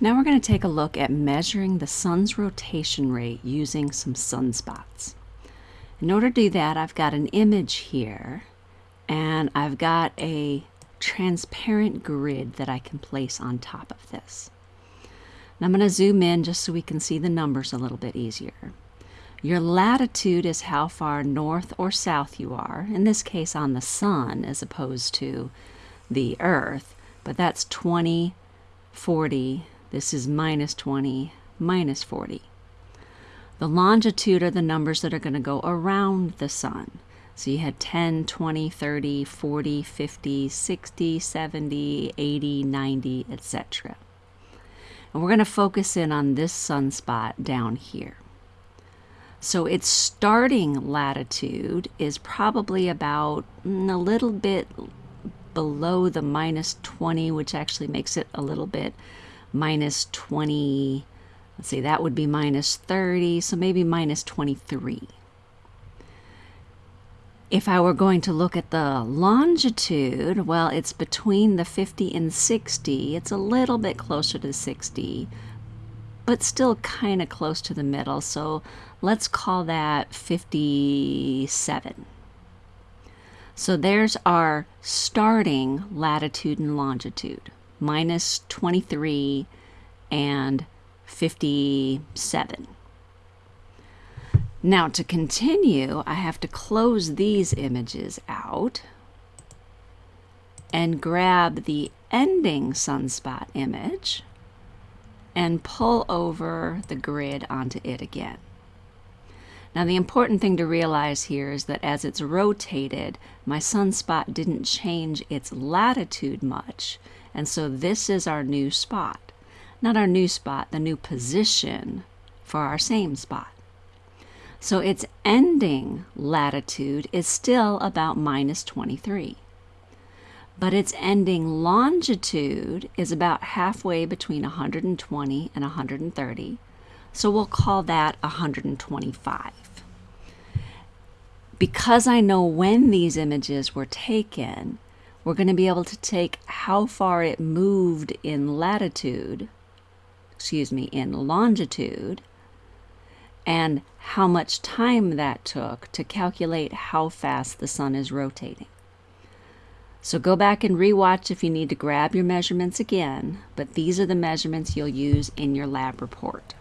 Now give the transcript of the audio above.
Now we're going to take a look at measuring the sun's rotation rate using some sunspots. In order to do that, I've got an image here and I've got a transparent grid that I can place on top of this. Now I'm going to zoom in just so we can see the numbers a little bit easier. Your latitude is how far north or south you are, in this case on the sun as opposed to the earth, but that's 20, 40, this is minus 20, minus 40. The longitude are the numbers that are going to go around the sun. So you had 10, 20, 30, 40, 50, 60, 70, 80, 90, etc. And we're going to focus in on this sunspot down here. So its starting latitude is probably about mm, a little bit below the minus 20, which actually makes it a little bit minus 20, let's see, that would be minus 30, so maybe minus 23. If I were going to look at the longitude, well, it's between the 50 and 60. It's a little bit closer to 60, but still kind of close to the middle. So let's call that 57. So there's our starting latitude and longitude minus 23 and 57. Now to continue, I have to close these images out and grab the ending sunspot image and pull over the grid onto it again. Now the important thing to realize here is that as it's rotated, my sunspot didn't change its latitude much. And so this is our new spot. Not our new spot, the new position for our same spot. So its ending latitude is still about minus 23. But its ending longitude is about halfway between 120 and 130. So we'll call that 125. Because I know when these images were taken, we're going to be able to take how far it moved in latitude, excuse me, in longitude, and how much time that took to calculate how fast the sun is rotating. So go back and rewatch if you need to grab your measurements again, but these are the measurements you'll use in your lab report.